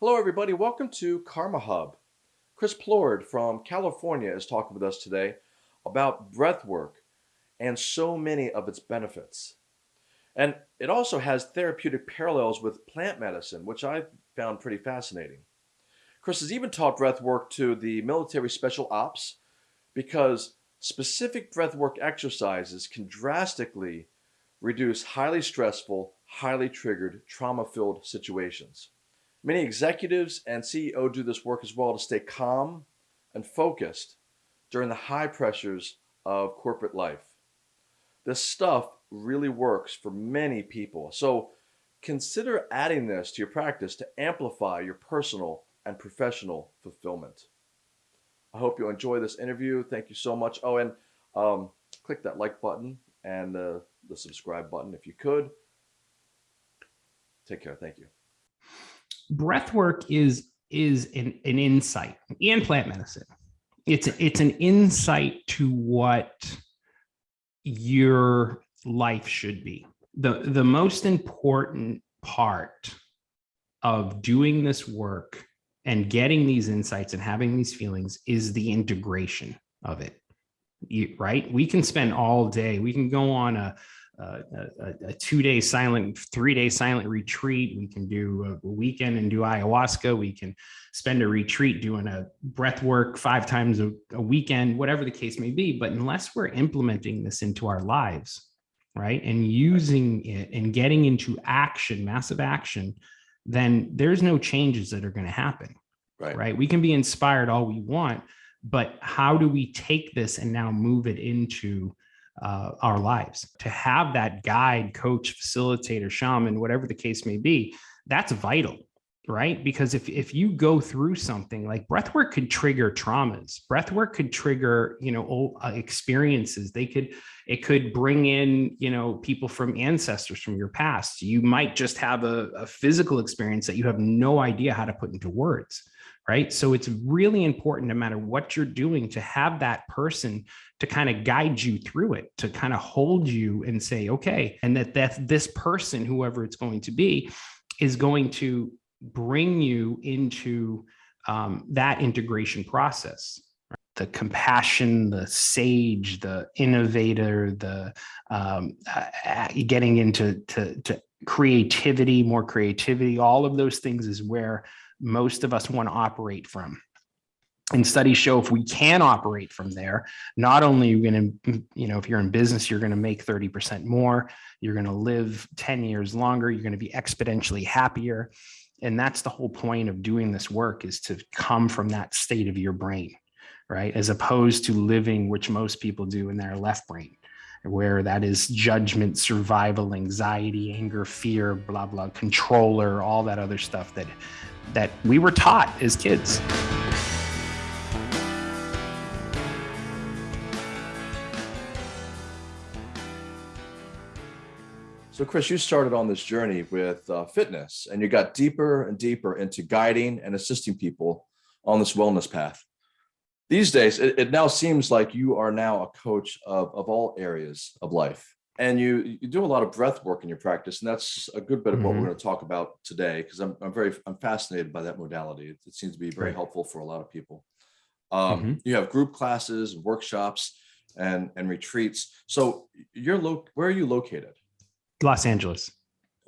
Hello, everybody. Welcome to Karma Hub. Chris Plord from California is talking with us today about breath work and so many of its benefits. And it also has therapeutic parallels with plant medicine, which I found pretty fascinating. Chris has even taught breath work to the military special ops because specific breath work exercises can drastically reduce highly stressful, highly triggered, trauma filled situations. Many executives and CEO do this work as well to stay calm and focused during the high pressures of corporate life. This stuff really works for many people. So consider adding this to your practice to amplify your personal and professional fulfillment. I hope you enjoy this interview. Thank you so much. Oh, and um, click that like button and uh, the subscribe button if you could. Take care. Thank you breath work is is an, an insight and plant medicine. It's it's an insight to what your life should be. The the most important part of doing this work and getting these insights and having these feelings is the integration of it. You, right? We can spend all day, we can go on a Uh, a, a, two-day silent, three-day silent retreat. We can do a weekend and do ayahuasca. We can spend a retreat doing a breath work five times a, a weekend, whatever the case may be. But unless we're implementing this into our lives, right, and using it and getting into action, massive action, then there's no changes that are going to happen. Right. Right. We can be inspired all we want, but how do we take this and now move it into uh, our lives. To have that guide, coach, facilitator, shaman, whatever the case may be, that's vital, right? Because if, if you go through something like breathwork could trigger traumas, breathwork could trigger, you know, old, uh, experiences. They could, it could bring in, you know, people from ancestors from your past. You might just have a, a physical experience that you have no idea how to put into words right? So it's really important no matter what you're doing to have that person to kind of guide you through it, to kind of hold you and say, okay, and that that this person, whoever it's going to be, is going to bring you into um, that integration process. The compassion, the sage, the innovator, the um, uh, getting into to, to creativity, more creativity, all of those things is where most of us want to operate from. And studies show if we can operate from there, not only you're you going to, you know, if you're in business, you're going to make 30% more, you're going to live 10 years longer, you're going to be exponentially happier. And that's the whole point of doing this work is to come from that state of your brain, right? As opposed to living, which most people do in their left brain where that is judgment, survival, anxiety, anger, fear, blah, blah, controller, all that other stuff that that we were taught as kids. So, Chris, you started on this journey with uh, fitness and you got deeper and deeper into guiding and assisting people on this wellness path. These days, it, it now seems like you are now a coach of, of all areas of life and you you do a lot of breath work in your practice and that's a good bit of what mm -hmm. we're going to talk about today because I'm, I'm very i'm fascinated by that modality it, it seems to be very right. helpful for a lot of people um, mm -hmm. you have group classes workshops and and retreats so you're lo where are you located los angeles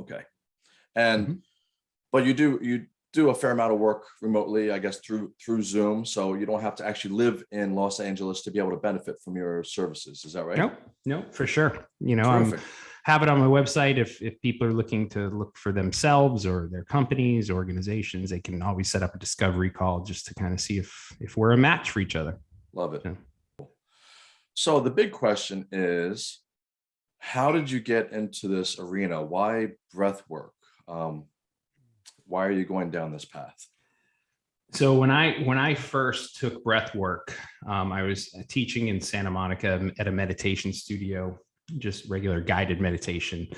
okay and mm -hmm. but you do you do a fair amount of work remotely, I guess, through through Zoom. So you don't have to actually live in Los Angeles to be able to benefit from your services. Is that right? No, no, for sure. You know, I have it on my website. If if people are looking to look for themselves or their companies, organizations, they can always set up a discovery call just to kind of see if if we're a match for each other. Love it. Yeah. So the big question is, how did you get into this arena? Why breath work? Um, why are you going down this path? So when I when I first took breath work, um, I was teaching in Santa Monica at a meditation studio, just regular guided meditation,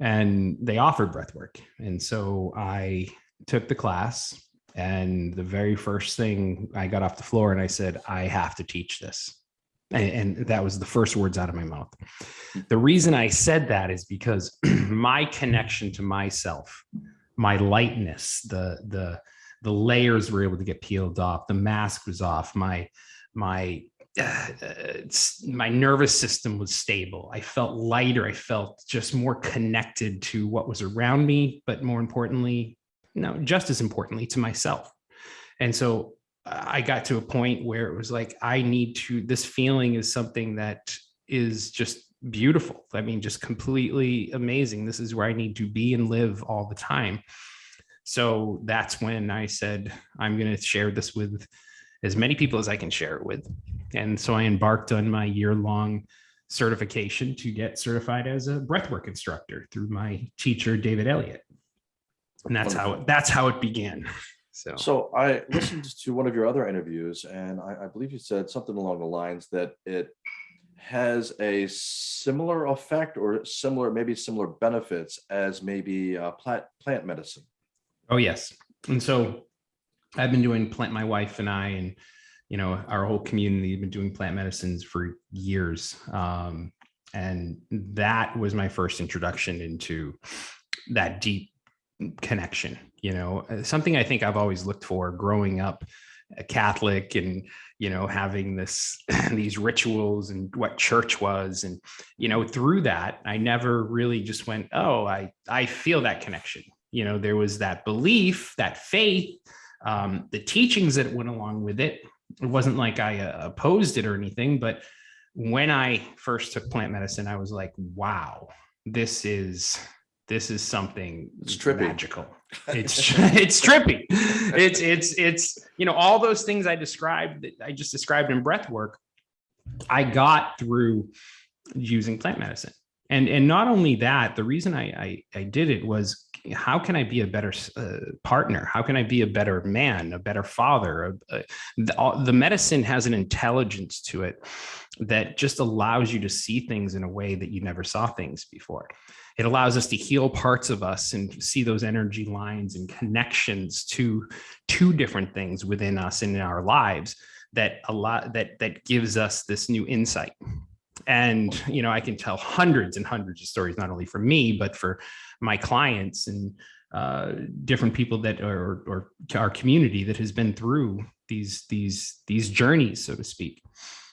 and they offered breath work. And so I took the class, and the very first thing I got off the floor and I said, I have to teach this. And, and that was the first words out of my mouth. The reason I said that is because my connection to myself my lightness, the the the layers were able to get peeled off the mask was off my my uh, my nervous system was stable. I felt lighter i felt just more connected to what was around me but more importantly no just as importantly to myself. And so i got to a point where it was like i need to this feeling is something that is just beautiful. I mean, just completely amazing. This is where I need to be and live all the time. So that's when I said, I'm going to share this with as many people as I can share it with. And so I embarked on my year long certification to get certified as a breathwork instructor through my teacher, David Elliott. And that's how it, that's how it began. So, so I listened to one of your other interviews, and I, I believe you said something along the lines that it has a similar effect or similar, maybe similar benefits as maybe uh, plant, plant medicine. Oh, yes. And so I've been doing plant, my wife and I, and, you know, our whole community have been doing plant medicines for years. Um, and that was my first introduction into that deep connection, you know, uh, something I think I've always looked for growing up a Catholic and you know having this these rituals and what church was. And you know through that I never really just went oh I I feel that connection. You know there was that belief that faith um, the teachings that went along with it. It wasn't like I uh, opposed it or anything but when I first took plant medicine I was like wow this is this is something it's trippy. magical. It's it's trippy. It's it's it's you know all those things I described that I just described in breath work. I got through using plant medicine, and and not only that, the reason I I, I did it was how can I be a better uh, partner? How can I be a better man, a better father? the, the medicine has an intelligence to it that just allows you to see things in a way that you never saw things before it allows us to heal parts of us and see those energy lines and connections to two different things within us and in our lives that a lot that that gives us this new insight. And you know i can tell hundreds and hundreds of stories not only for me but for my clients and uh, different people that are or our community that has been through these these these journeys so to speak.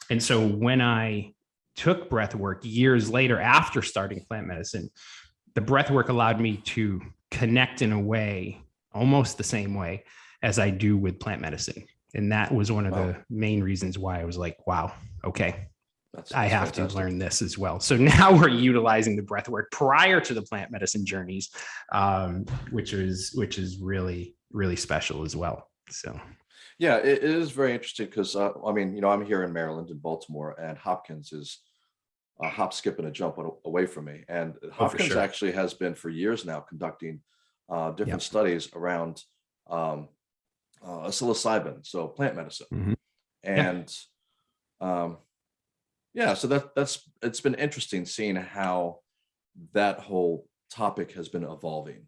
And so when i took breath work years later after starting plant medicine, the breath work allowed me to connect in a way, almost the same way as I do with plant medicine. And that was one of wow. the main reasons why I was like, wow, okay, that's, that's I have fantastic. to learn this as well. So now we're utilizing the breath work prior to the plant medicine journeys, um, which is which is really really special as well. So yeah, it is very interesting because uh, I mean, you know, I'm here in Maryland in Baltimore, and Hopkins is a hop, skip, and a jump away from me. And oh, Hopkins sure. actually has been for years now conducting uh, different yep. studies around um, uh, psilocybin, so plant medicine, mm -hmm. and yeah. Um, yeah, so that that's it's been interesting seeing how that whole topic has been evolving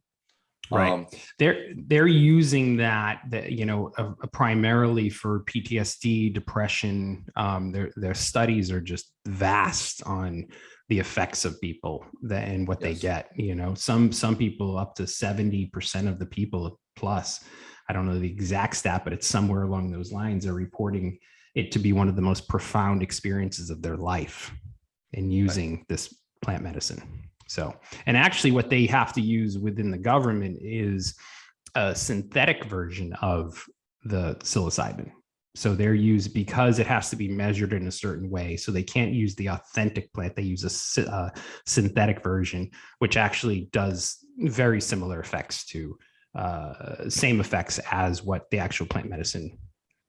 right um, they're they're using that that you know uh, primarily for ptsd depression um their their studies are just vast on the effects of people that and what yes. they get you know some some people up to 70 percent of the people plus i don't know the exact stat but it's somewhere along those lines are reporting it to be one of the most profound experiences of their life in using right. this plant medicine so, and actually what they have to use within the government is a synthetic version of the psilocybin. So they're used because it has to be measured in a certain way. So they can't use the authentic plant. They use a uh, synthetic version, which actually does very similar effects to uh, same effects as what the actual plant medicine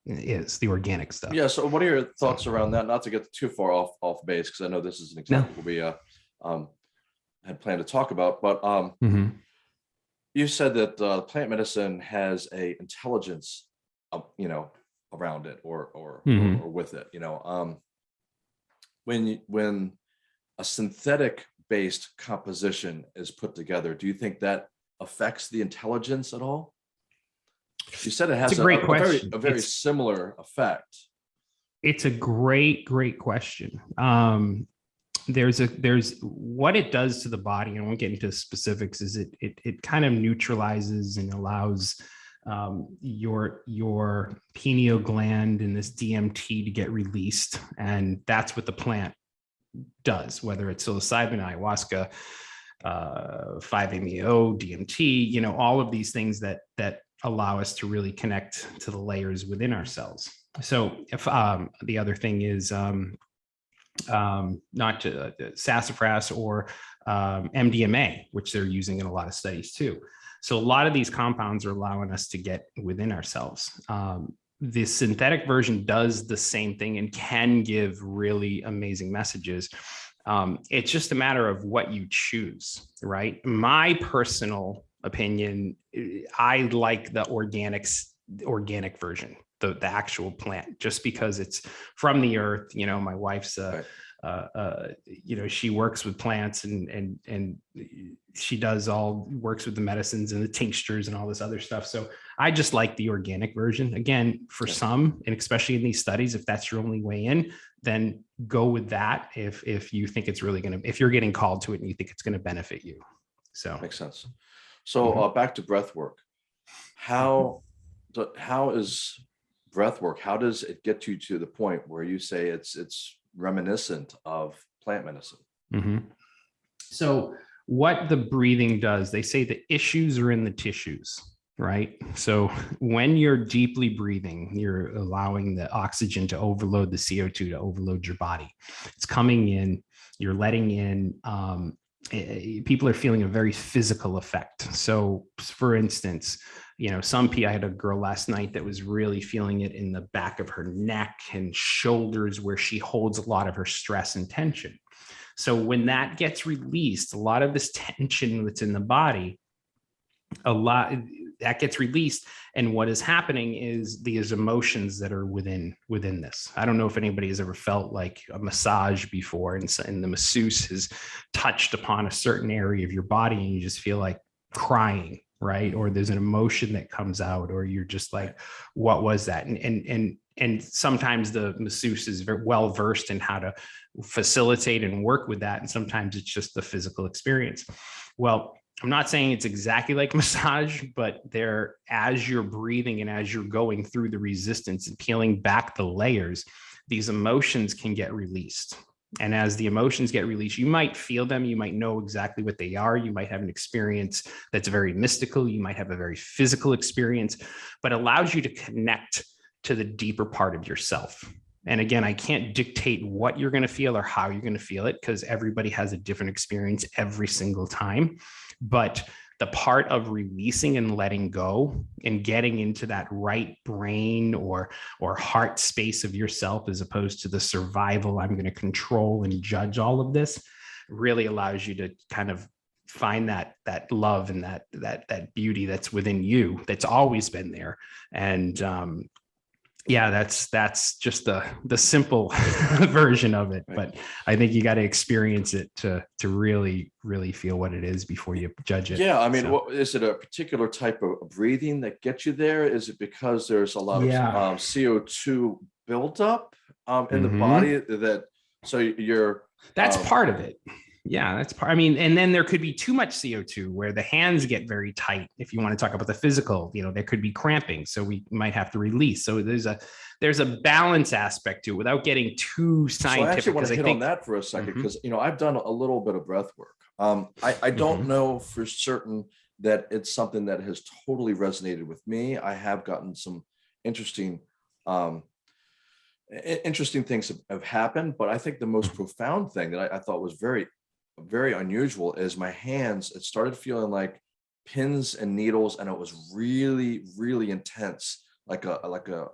is the organic stuff. Yeah. So what are your thoughts around that? Not to get too far off off base, because I know this is an example no. we uh, um, had planned to talk about. But um, mm-hmm. you said that uh, plant medicine has a intelligence, uh, you know, around it or or, mm-hmm. or, or with it. You know, um, when you, when a synthetic based composition is put together, do you think that affects the intelligence at all? You said it has a, a, great a, question. very, a very similar effect. It's a great, great question. Um, there's a there's what it does to the body. I won't get into specifics. Is it it it kind of neutralizes and allows um, your your pineal gland and this DMT to get released, and that's what the plant does. Whether it's psilocybin, ayahuasca, uh, 5-MeO, DMT, you know, all of these things that that allow us to really connect to the layers within ourselves. So if um, the other thing is um, um, not to, uh, sassafras or um, MDMA, which they're using in a lot of studies too. So a lot of these compounds are allowing us to get within ourselves. Um, the synthetic version does the same thing and can give really amazing messages. Um, it's just a matter of what you choose, right? My personal opinion, I like the organics, organic version, the, the actual plant, just because it's from the earth. You know, my wife's uh, Right. uh, uh, you know, she works with plants and and and she does all works with the medicines and the tinctures and all this other stuff. So I just like the organic version. Again, for Yeah. some, and especially in these studies, if that's your only way in, then go with that. If if you think it's really going to, if you're getting called to it and you think it's going to benefit you. So Makes sense. So Mhm. uh, back to breath work. How do- how is breath work? How does it get you to the point where you say it's it's reminiscent of plant medicine? Mhm. So what the breathing does, they say the issues are in the tissues, right? So when you're deeply breathing, you're allowing the oxygen to overload the CO2 to overload your body. It's coming in, you're letting in, um, Eh, people are feeling a very physical effect. So for instance, you know, some people, I had a girl last night that was really feeling it in the back of her neck and shoulders where she holds a lot of her stress and tension. So when that gets released, a lot of this tension that's in the body, a lot that gets released. And what is happening is these emotions that are within within this. I don't know if anybody has ever felt like a massage before, and, and the masseuse has touched upon a certain area of your body, and you just feel like crying, right? Or there's an emotion that comes out, or you're just like, what was that? And and and and sometimes the masseuse is very well versed in how to facilitate and work with that. And sometimes it's just the physical experience. Well, I'm not saying it's exactly like massage, but there, as you're breathing and as you're going through the resistance and peeling back the layers, these emotions can get released. And as the emotions get released, you might feel them. You might know exactly what they are. You might have an experience that's very mystical. You might have a very physical experience, but allows you to connect to the deeper part of yourself. And again, I can't dictate what you're going to feel or how you're going to feel it because everybody has a different experience every single time. But the part of releasing and letting go and getting into that right brain or or heart space of yourself as opposed to the survival i'm going to control and judge all of this really allows you to kind of find that that love and that that that beauty that's within you that's always been there and um yeah that's that's just the the simple version of it Right. but i think you got to experience it to to really really feel what it is before you judge it Yeah, I mean, So- what is it a particular type of breathing that gets you there? Is it because there's a lot Yeah. of um, CO2 buildup um, in the Mhm. body that so you're That's Um, part of it. Yeah, that's part. I mean, and then there could be too much CO2 where the hands get very tight. If you want to talk about the physical, you know, there could be cramping. So we might have to release. So there's a there's a balance aspect to it without getting too So I scientific. actually want to I hit think on that for a second Mhm. because you know I've done a little bit of breath work. Um, I, I don't Mhm. know for certain that it's something that has totally resonated with me. I have gotten some interesting, um, interesting things have, have happened, but I think the most profound thing that I, I thought was very, very unusual is my hands. It started feeling like pins and needles, and it was really, really intense, like a like a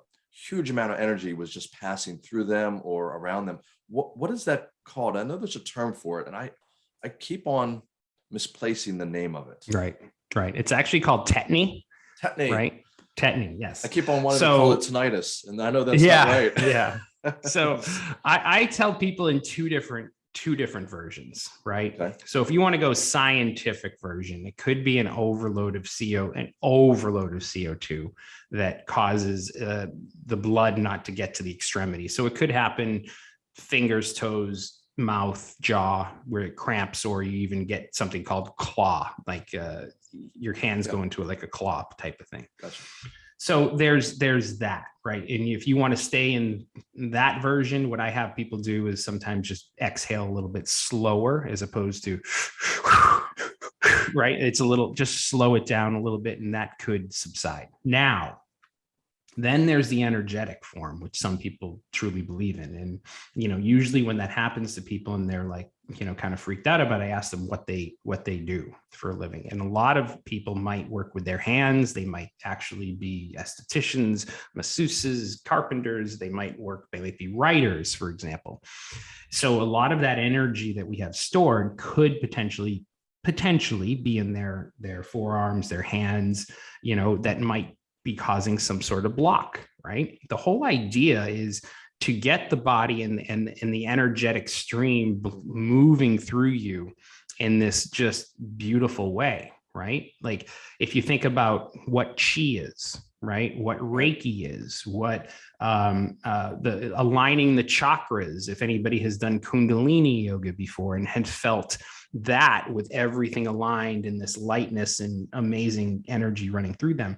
huge amount of energy was just passing through them or around them. What what is that called? I know there's a term for it, and I I keep on misplacing the name of it. right, right. It's actually called tetany, Tetany. right? Tetany, yes. I keep on wanting to call it So- tinnitus, and I know that's yeah, not right. yeah. So I, I tell people in two different two different versions, right? Okay. So if you want to go scientific version, it could be an overload of CO, an overload of CO2 that causes uh, the blood not to get to the extremity. So it could happen fingers, toes, mouth, jaw, where it cramps, or you even get something called claw, like uh, your hands Yeah. go into it like a claw type of thing. Gotcha. So there's there's that, right? And if you want to stay in that version, what I have people do is sometimes just exhale a little bit slower as opposed to right. It's a little just slow it down a little bit, and that could subside. Now, then there's the energetic form, which some people truly believe in. And you know, usually when that happens to people and they're like, you know, kind of freaked out about, it, I ask them what they what they do for a living. And a lot of people might work with their hands. They might actually be estheticians, masseuses, carpenters. They might work. They might be writers, for example. So a lot of that energy that we have stored could potentially potentially be in their their forearms, their hands. You know, that might be causing some sort of block, right? The whole idea is to get the body and, and, and the energetic stream moving through you in this just beautiful way, right? Like if you think about what chi is, right? What Reiki is, what um, uh, the aligning the chakras. If anybody has done Kundalini yoga before and had felt that with everything aligned in this lightness and amazing energy running through them,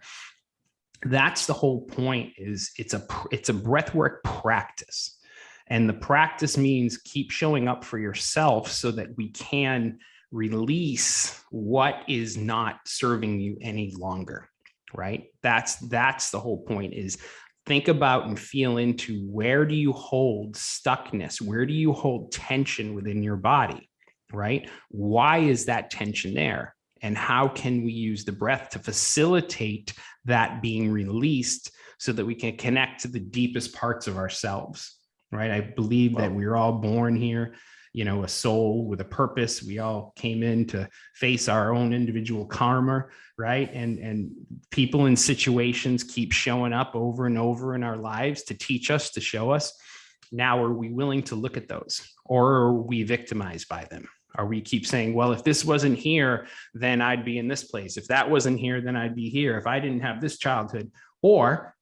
that's the whole point is it's a it's a breathwork practice. And the practice means keep showing up for yourself so that we can release what is not serving you any longer right? That's that's the whole point is think about and feel into where do you hold stuckness? Where do you hold tension within your body right? Why is that tension there and how can we use the breath to facilitate that being released so that we can connect to the deepest parts of ourselves right? I believe that we are all born here you know a soul with a purpose. We all came in to face our own individual karma right? And and people and situations keep showing up over and over in our lives to teach us to show us. Now are we willing to look at those or are we victimized by them are we keep saying well if this wasn't here then i'd be in this place. If that wasn't here then i'd be here. If i didn't have this childhood. Or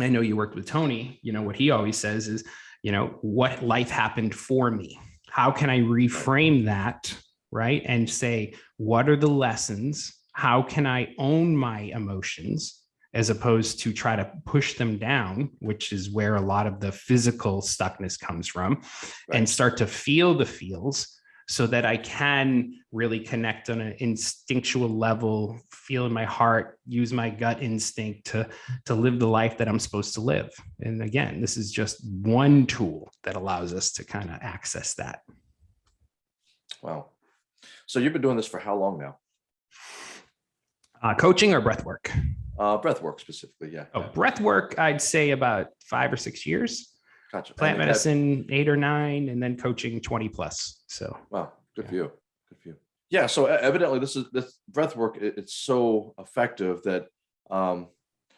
i know you worked with tony you know what he always says is you know what life happened for me? How can i reframe that right and say what are the lessons? How can i own my emotions as opposed to try to push them down which is where a lot of the physical stuckness comes from Right. and start to feel the feels so that I can really connect on an instinctual level, feel in my heart, use my gut instinct to, to live the life that I'm supposed to live. And again, this is just one tool that allows us to kind of access that. Wow. So you've been doing this for how long now? Uh, coaching or breath work? Uh, breath work specifically. Yeah. Oh, breath work, I'd say about five or six years. Gotcha. Plant medicine, eight or nine, and then coaching 20 plus. So Wow, good for you. Good for you. Yeah. So evidently, this is this breath work. it- it's so effective that um,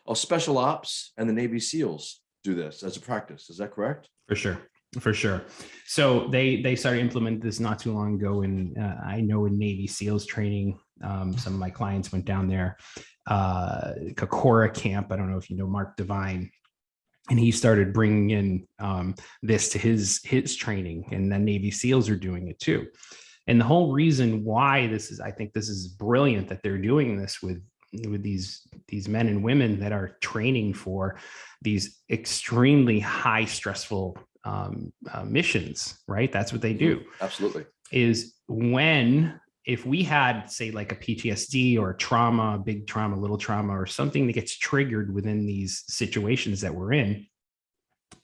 oh, special ops and the Navy SEALs do this as a practice. Is that correct? For sure, for sure. So they they started implementing this not too long ago, and uh, I know in Navy SEALs training, um, some of my clients went down there. Uh, Kokoro camp. I don't know if you know Mark Divine, and he started bringing in um, this to his his training, and the Navy SEALs are doing it too. And the whole reason why this is, I think this is brilliant that they're doing this with with these these men and women that are training for these extremely high stressful um, uh, missions right that's what they do Absolutely. is when if we had say like a ptsd or trauma big trauma little trauma or something that gets triggered within these situations that we're in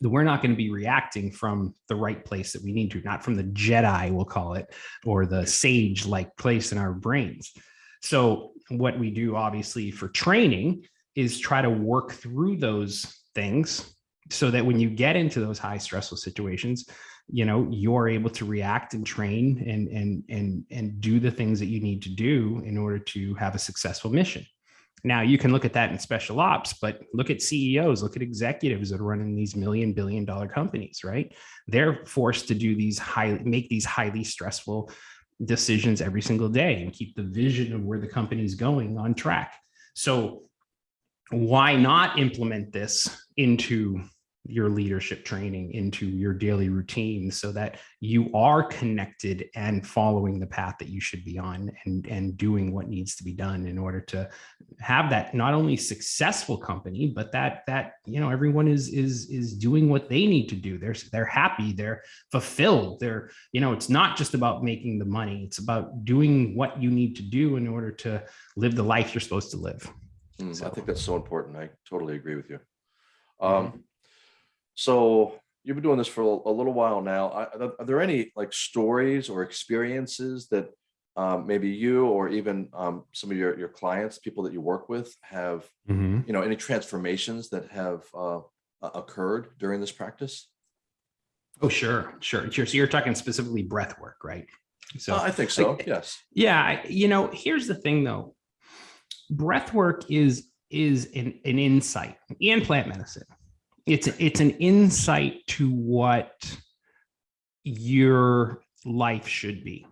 that we're not going to be reacting from the right place that we need to not from the jedi we'll call it or the sage like place in our brains. So what we do obviously for training is try to work through those things so that when you get into those high stressful situations you know you're able to react and train and and and and do the things that you need to do in order to have a successful mission. Now you can look at that in special ops but look at ceos look at executives that are running these million billion dollar companies right? They're forced to do these high make these highly stressful decisions every single day and keep the vision of where the company is going on track. So why not implement this into your leadership training into your daily routine so that you are connected and following the path that you should be on and and doing what needs to be done in order to have that not only successful company but that that you know everyone is is is doing what they need to do they're they're happy they're fulfilled they're you know it's not just about making the money it's about doing what you need to do in order to live the life you're supposed to live Mm, I think that's so important. I totally agree with you. Um, so you've been doing this for a, little while now. Are, are there- any like stories or experiences that um, maybe you or even um, some of your, your clients, people that you work with have, Mhm. you know, any transformations that have uh, occurred during this practice? oh sure sure sure so you're talking specifically breath work right so Uh, I think so. like, yes. Yeah, you know, here's the thing though. Breath work is is an, an insight and plant medicine. It's it's an insight to what your life should be,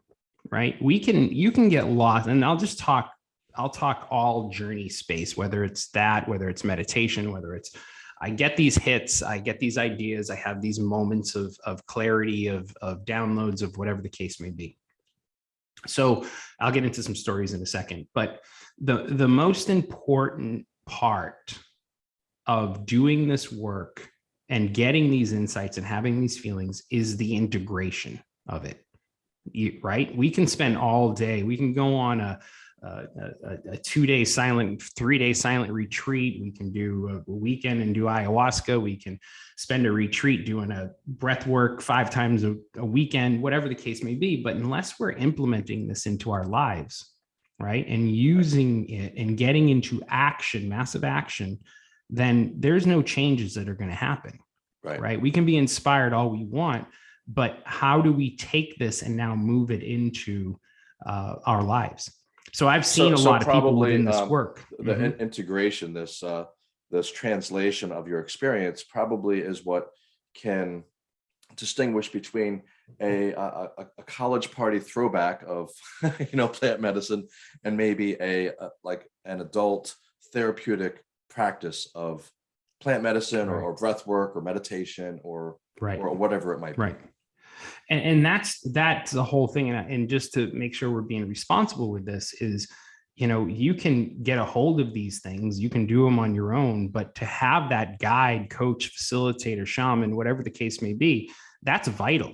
right? We can you can get lost, and I'll just talk. I'll talk all journey space, whether it's that, whether it's meditation, whether it's I get these hits, I get these ideas, I have these moments of of clarity, of of downloads, of whatever the case may be. So I'll get into some stories in a second, but the the most important part of doing this work and getting these insights and having these feelings is the integration of it. Right? We can spend all day. We can go on a a, a, a two day silent, three day silent retreat. We can do a weekend and do ayahuasca. We can spend a retreat doing a breath work five times a, a weekend, whatever the case may be. But unless we're implementing this into our lives, right, and using it and getting into action, massive action, then there's no changes that are going to happen, Right. right? We can be inspired all we want, but how do we take this and now move it into uh, our lives? So I've So- seen a so lot of people within this um, work. the Mhm. in- integration, this uh, this translation of your experience probably is what can distinguish between a, a, a- a college party throwback of you know plant medicine and maybe a, a like an adult therapeutic practice of plant medicine or, Right. or breath work or meditation or right. or whatever it might be. Right. And, and that's that's the whole thing. And, and just to make sure we're being responsible with this is, you know, you can get a hold of these things, you can do them on your own, but to have that guide, coach, facilitator, shaman, whatever the case may be, that's vital.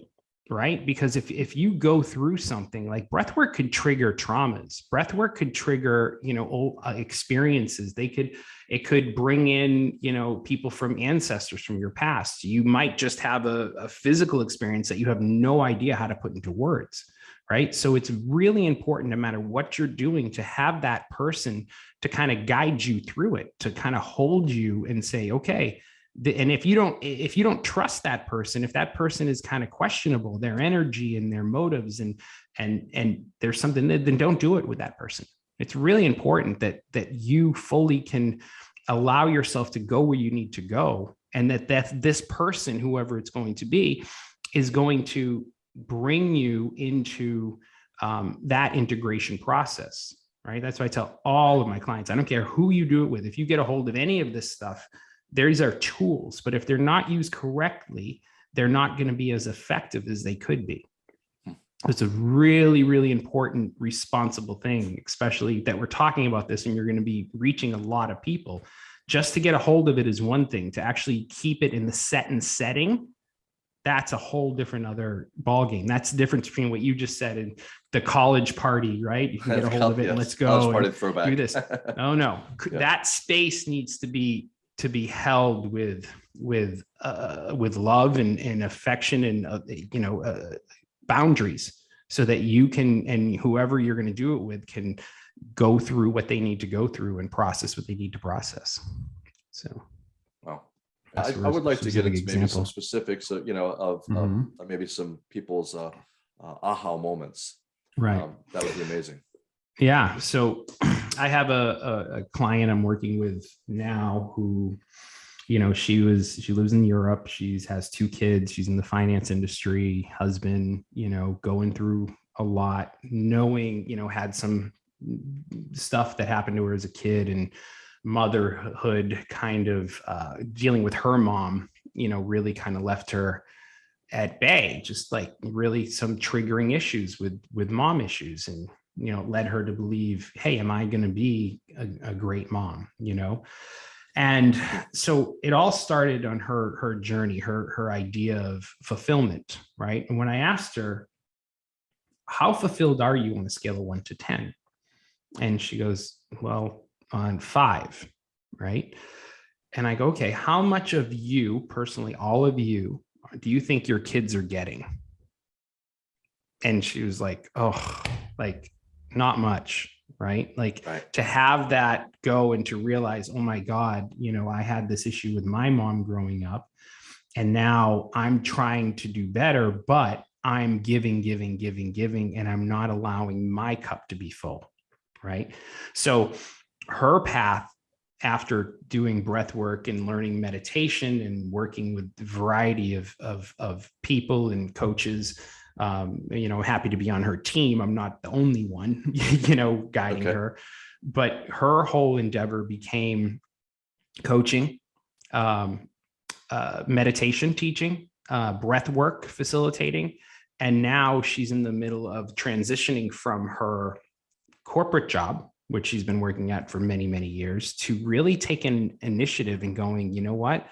Right. Because if if you go through something like breath work could trigger traumas, breath work could trigger, you know, old, uh, experiences. They could it could bring in you know people from ancestors from your past you might just have a, a, physical experience that you have no idea how to put into words right so it's really important no matter what you're doing to have that person to kind of guide you through it to kind of hold you and say okay and if you don't if you don't trust that person if that person is kind of questionable their energy and their motives and and and there's something that then don't do it with that person. It's really important that that you fully can allow yourself to go where you need to go and that that this person whoever it's going to be is going to bring you into um, that integration process right? That's why i tell all of my clients i don't care who you do it with. If you get a hold of any of this stuff these are tools but if they're not used correctly they're not going to be as effective as they could be. It's a really really important responsible thing especially that we're talking about this and you're going to be reaching a lot of people. Just to get a hold of it is one thing to actually keep it in the set and setting that's a whole different other ball game that's the difference between what you just said and the college party right? You can get a hold of it and let's go and do this. Oh no. Yeah. that space needs to be to be held with with uh with love and, and affection and uh, you know uh, boundaries so that you can and whoever you're going to do it with can go through what they need to go through and process what they need to process so Wow. That's I, I would like to get into maybe some specifics, uh, you know, of, of Mhm. uh, maybe some people's uh, uh, aha moments. right Um, that would be amazing. Yeah. So I have a, a, a client I'm working with now who, you know, she was, she lives in Europe. She's has two kids. She's in the finance industry, husband, you know, going through a lot, knowing, you know, had some stuff that happened to her as a kid and motherhood kind of uh, dealing with her mom you know, really kind of left her at bay, just like really some triggering issues with with mom issues and you know led her to believe hey am i going to be a, a great mom you know? And so it all started on her her journey her her idea of fulfillment right? And when i asked her how fulfilled are you on a scale of 1 to 10 and she goes well on 5 right? And i go okay how much of you personally all of you do you think your kids are getting? And she was like oh like not much right like Right. to have that go and to realize oh my god you know i had this issue with my mom growing up and now i'm trying to do better but i'm giving giving giving giving and i'm not allowing my cup to be full right so her path after doing breath work and learning meditation and working with a variety of, of, of people and coaches um, you know, happy to be on her team. I'm not the only one, you know, guiding Okay. her, but her whole endeavor became coaching, um, uh, meditation teaching, uh, breath work facilitating. And now she's in the middle of transitioning from her corporate job, which she's been working at for many, many years, to really take an initiative and going, you know what?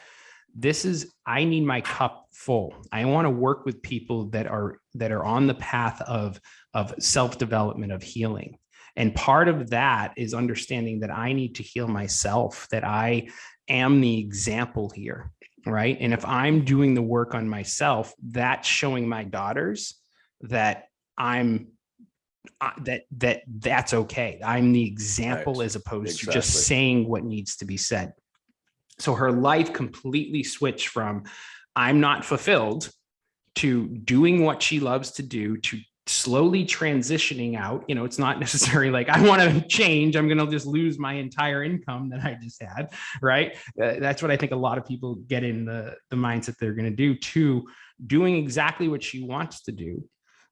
This is, I need my cup full. I want to work with people that are that are on the path of, of self-development, of healing. And part of that is understanding that I need to heal myself, that I am the example here. Right. And if I'm doing the work on myself, that's showing my daughters that I'm uh, that that that's okay. I'm the example Right. as opposed to just saying what needs to be said. So her life completely switched from I'm not fulfilled to doing what she loves to do to slowly transitioning out. You know it's not necessarily like i want to change. I'm going to just lose my entire income that i just had right? Uh, that's what i think a lot of people get in the the mindset they're going to do to doing exactly what she wants to do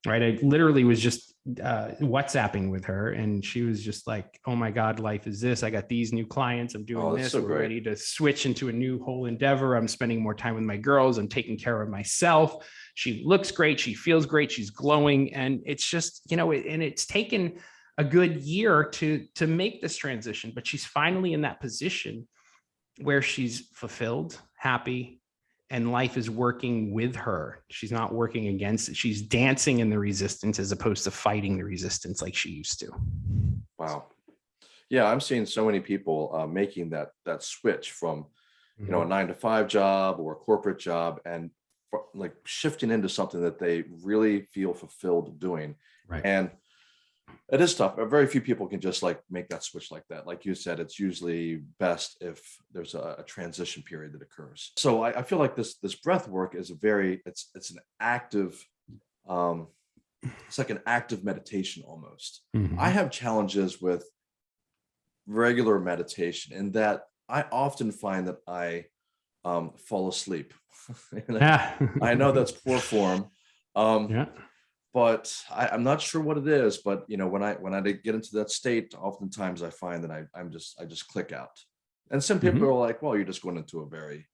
right? I literally was just uh whatsapping with her and she was just like oh my god life is this. I got these new clients. I'm doing Oh, this. so we're great. ready to switch into a new whole endeavor. I'm spending more time with my girls. I'm taking care of myself. She looks great. She feels great. She's glowing. And it's just you know and it's taken a good year to to make this transition but she's finally in that position where she's fulfilled happy and life is working with her she's not working against it she's dancing in the resistance as opposed to fighting the resistance like she used to Wow. Yeah, I'm seeing so many people uh, making that that switch from you Mm-hmm. know a nine to five job or a corporate job and like shifting into something that they really feel fulfilled doing. Right. And it is tough. Very few people can just like make that switch like that. Like you said, it's usually best if there's a, a transition period that occurs. So I, I feel like this this breath work is a very it's it's an active um it's like an active meditation almost. Mhm. I have challenges with regular meditation in that I often find that I um, fall asleep. I- yeah I know that's poor form, um, yeah but I, I'm not sure what it is. But you know, when I when I get into that state, oftentimes I find that I, I'm just I just click out. And some people are like, "Well, you're just going into a very,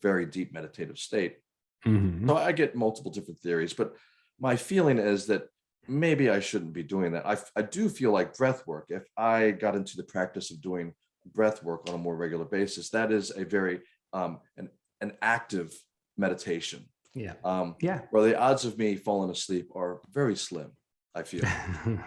very deep meditative state." Mhm. So I get multiple different theories, but my feeling is that maybe I shouldn't be doing that. I, I do feel like breath work, if I got into the practice of doing breath work on a more regular basis, that is a very um, an, an active meditation yeah um, yeah where the odds of me falling asleep are very slim, I feel.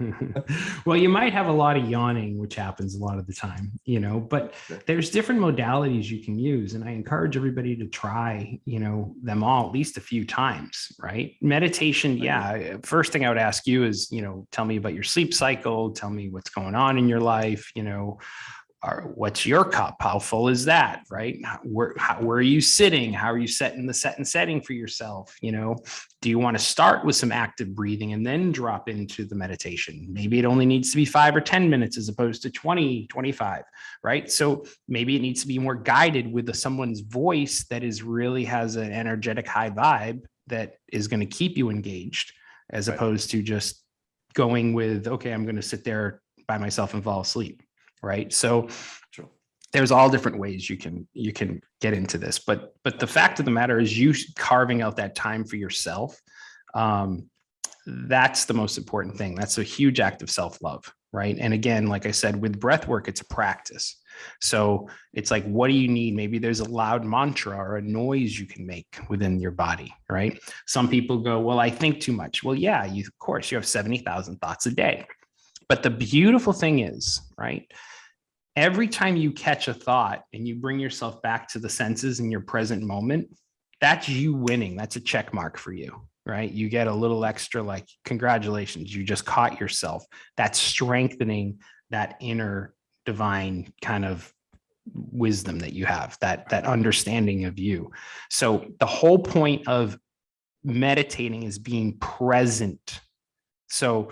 well, you might have a lot of yawning, which happens a lot of the time, you know, but Okay. there's different modalities you can use. And I encourage everybody to try, you know, them all at least a few times, right? Meditation, yeah. First thing I would ask you is, you know, tell me about your sleep cycle, tell me what's going on in your life, you know, or what's your cup? How full is that? Right? Where, how, where are you sitting? How are you setting the set and setting for yourself? You know, do you want to start with some active breathing and then drop into the meditation? Maybe it only needs to be five or 10 minutes as opposed to 20, 25, right? So maybe it needs to be more guided with the, someone's voice that is really has an energetic high vibe that is going to keep you engaged as Right. opposed to just going with, okay, I'm going to sit there by myself and fall asleep. Right. So there's all different ways you can you can get into this but but the fact of the matter is you carving out that time for yourself um that's the most important thing. That's a huge act of self-love right? And again like i said with breath work it's a practice. So it's like what do you need? Maybe there's a loud mantra or a noise you can make within your body right? Some people go well i think too much. Well yeah you of course you have 70,000 thoughts a day. But the beautiful thing is right every time you catch a thought and you bring yourself back to the senses in your present moment, that's you winning. That's a check mark for you, right? You get a little extra like, congratulations, you just caught yourself. That's strengthening that inner divine kind of wisdom that you have, that, that understanding of you. So the whole point of meditating is being present. So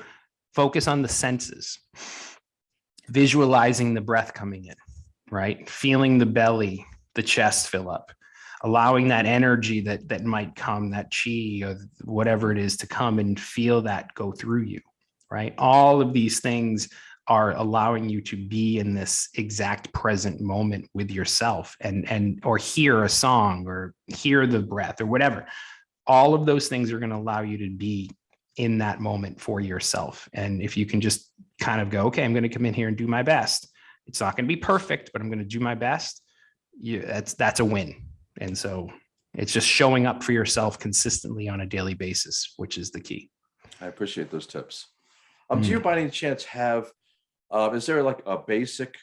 focus on the senses visualizing the breath coming in, right? Feeling the belly, the chest fill up, allowing that energy that that might come, that chi or whatever it is to come and feel that go through you, right? All of these things are allowing you to be in this exact present moment with yourself and and or hear a song or hear the breath or whatever all of those things are going to allow you to be in that moment for yourself. And if you can just kind of go, okay, I'm going to come in here and do my best. It's not going to be perfect, but I'm going to do my best. You, that's that's a win. And so it's just showing up for yourself consistently on a daily basis, which is the key. I appreciate those tips. Um, mm. Do you by any chance have, uh, is there like a basic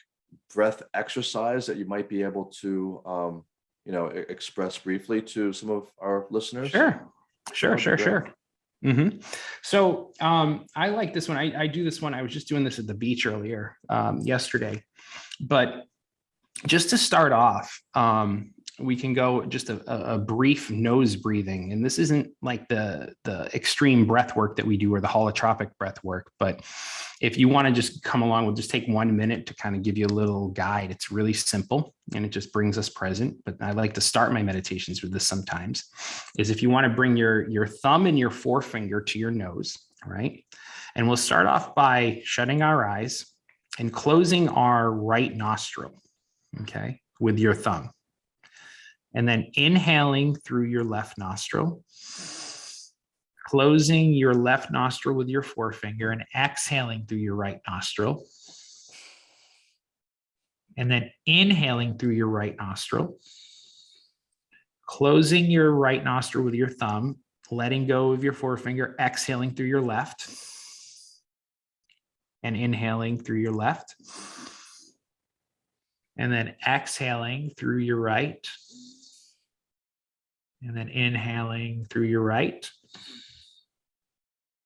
breath exercise that you might be able to, um, you know, express briefly to some of our listeners? Sure, sure, sure, sure. Mm -hmm. So um, I like this one. I, I, do this one. I was just doing this at the beach earlier um, yesterday, but just to start off, um, we can go just a, a, brief nose breathing. And this isn't like the, the extreme breath work that we do or the holotropic breath work, but if you want to just come along, we'll just take one minute to kind of give you a little guide. It's really simple and it just brings us present. But I like to start my meditations with this sometimes is if you want to bring your, your thumb and your forefinger to your nose, right? And we'll start off by shutting our eyes and closing our right nostril, okay, with your thumb. And then inhaling through your left nostril closing your left nostril with your forefinger and exhaling through your right nostril. And then inhaling through your right nostril. Closing your right nostril with your thumb, letting go of your forefinger, exhaling through your left. And inhaling through your left. And then exhaling through your right. And then inhaling through your right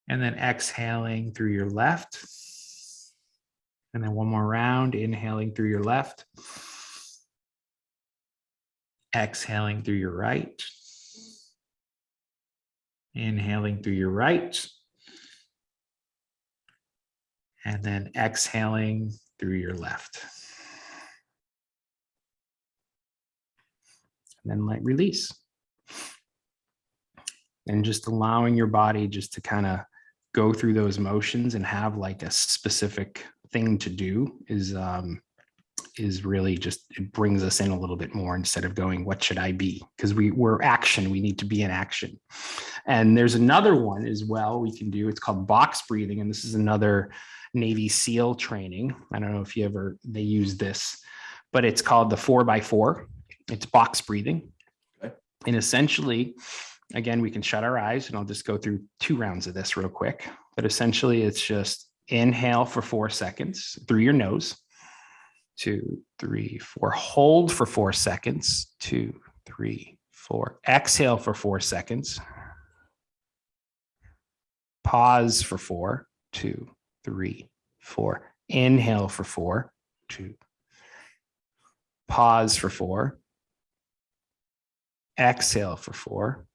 and then exhaling through your left. And then one more round, inhaling through your left. Exhaling through your right. Inhaling through your right. And then exhaling through your left. And then let release. And just allowing your body just to kind of go through those motions and have like a specific thing to do is um, is really just it brings us in a little bit more instead of going what should i be? Because we we're action. We need to be in action. And there's another one as well we can do. It's called box breathing and this is another navy seal training. I don't know if you ever they use this but it's called the four by four. It's box breathing. Okay. and essentially again, we can shut our eyes and I'll just go through two rounds of this real quick. But essentially it's just inhale for four seconds through your nose. Two, three, four. Hold for four seconds. Two, three, four. Exhale for four seconds. Pause for four. Two, three, four. Inhale for four. Two. Pause for four. Exhale for four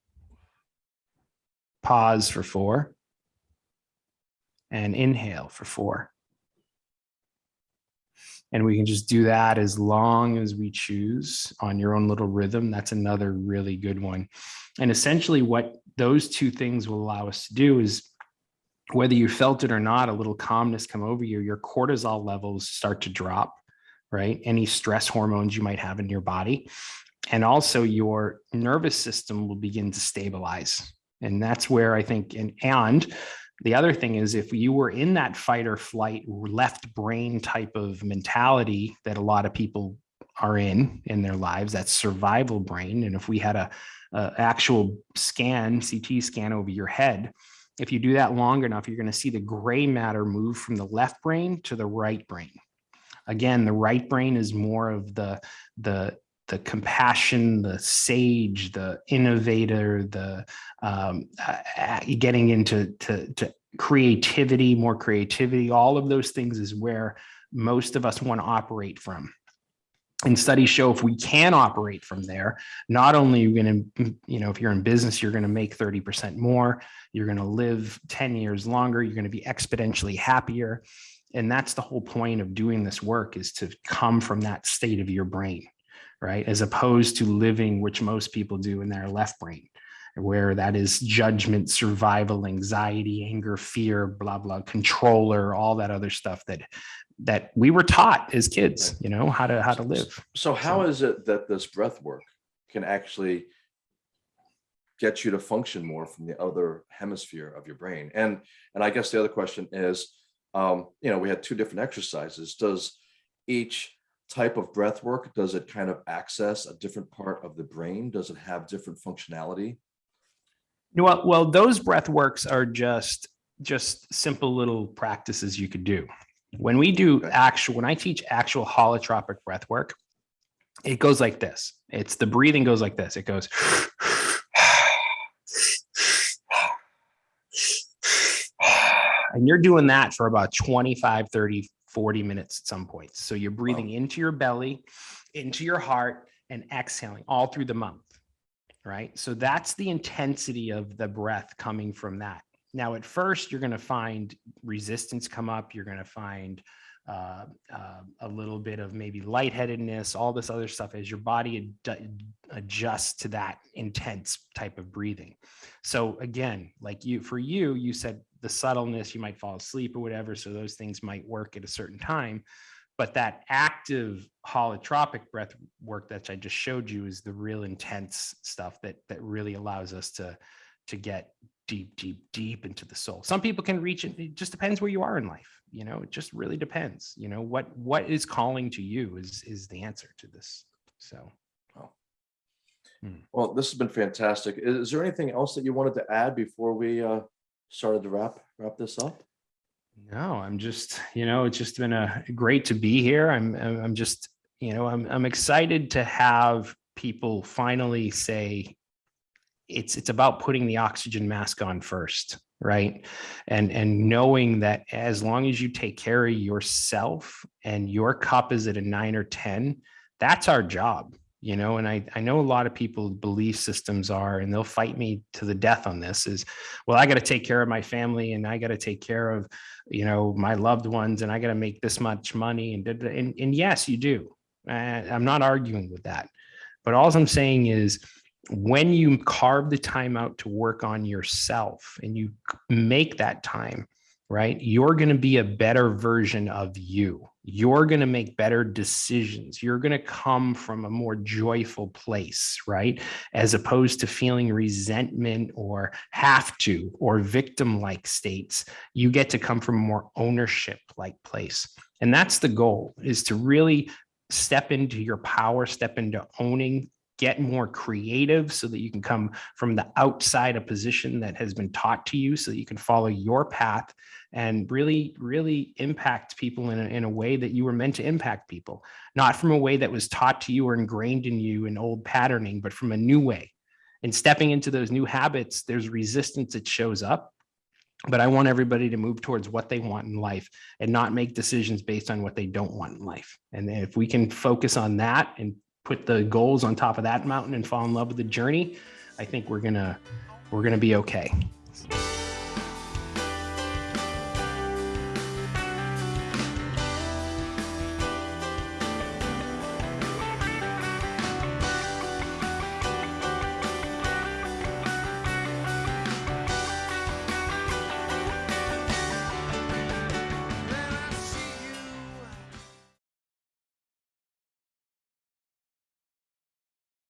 pause for four, and inhale for four. And we can just do that as long as we choose on your own little rhythm. That's another really good one. And essentially what those two things will allow us to do is whether you felt it or not, a little calmness come over you, your cortisol levels start to drop right? Any stress hormones you might have in your body. And also your nervous system will begin to stabilize. And that's where I think, and, and the other thing is if you were in that fight or flight left brain type of mentality that a lot of people are in in their lives, that survival brain. And if we had a, a actual scan, CT scan over your head, if you do that long enough, you're going to see the gray matter move from the left brain to the right brain. Again, the right brain is more of the the the compassion, the sage, the innovator, the um, uh, getting into to, to creativity, more creativity, all of those things is where most of us want to operate from. And studies show if we can operate from there, not only are you going to, you know, if you're in business, you're going to make 30% more, you're going to live 10 years longer, you're going to be exponentially happier. And that's the whole point of doing this work is to come from that state of your brain right? As opposed to living, which most people do in their left brain, where that is judgment, survival, anxiety, anger, fear, blah, blah, controller, all that other stuff that that we were taught as kids, you know, how to how to live. So how so, is it that this breath work can actually get you to function more from the other hemisphere of your brain? And and I guess the other question is, um, you know, we had two different exercises. Does each type of breath work, does it kind of access a different part of the brain? Does it have different functionality? Well, well, those breath works are just just simple little practices you could do. When we do actual, when I teach actual holotropic breath work, it goes like this. It's the breathing goes like this. It goes and you're doing that for about 25, 30, 40 minutes at some points. So you're breathing wow. into your belly, into your heart, and exhaling all through the month. Right. So that's the intensity of the breath coming from that. Now, at first, you're going to find resistance come up. You're going to find uh, uh, a little bit of maybe lightheadedness, all this other stuff as your body ad adjusts to that intense type of breathing. So again, like you, for you, you said the subtleness, you might fall asleep or whatever. So those things might work at a certain time. But that active holotropic breath work that I just showed you is the real intense stuff that that really allows us to to get deep, deep, deep into the soul. Some people can reach it. It just depends where you are in life. You know, it just really depends. You know, what what is calling to you is is the answer to this. So well, hmm. well this has been fantastic. Is there anything else that you wanted to add before we uh started to wrap wrap this up? No, I'm just, you know, it's just been a great to be here. I'm I'm just, you know, I'm I'm excited to have people finally say it's it's about putting the oxygen mask on first, right? And and knowing that as long as you take care of yourself and your cup is at a 9 or 10, that's our job you know and i i know a lot of people belief systems are and they'll fight me to the death on this is well i got to take care of my family and i got to take care of you know my loved ones and i got to make this much money and, and and yes you do. I'm not arguing with that. But all i'm saying is when you carve the time out to work on yourself and you make that time right you're going to be a better version of you you're going to make better decisions. You're going to come from a more joyful place, right? As opposed to feeling resentment or have to or victim like states, you get to come from a more ownership like place. And that's the goal is to really step into your power, step into owning get more creative so that you can come from the outside a position that has been taught to you so that you can follow your path and really, really impact people in a, in a way that you were meant to impact people, not from a way that was taught to you or ingrained in you in old patterning, but from a new way. And stepping into those new habits, there's resistance that shows up. But I want everybody to move towards what they want in life and not make decisions based on what they don't want in life. And if we can focus on that and put the goals on top of that mountain and fall in love with the journey, I think we're gonna we're gonna be okay.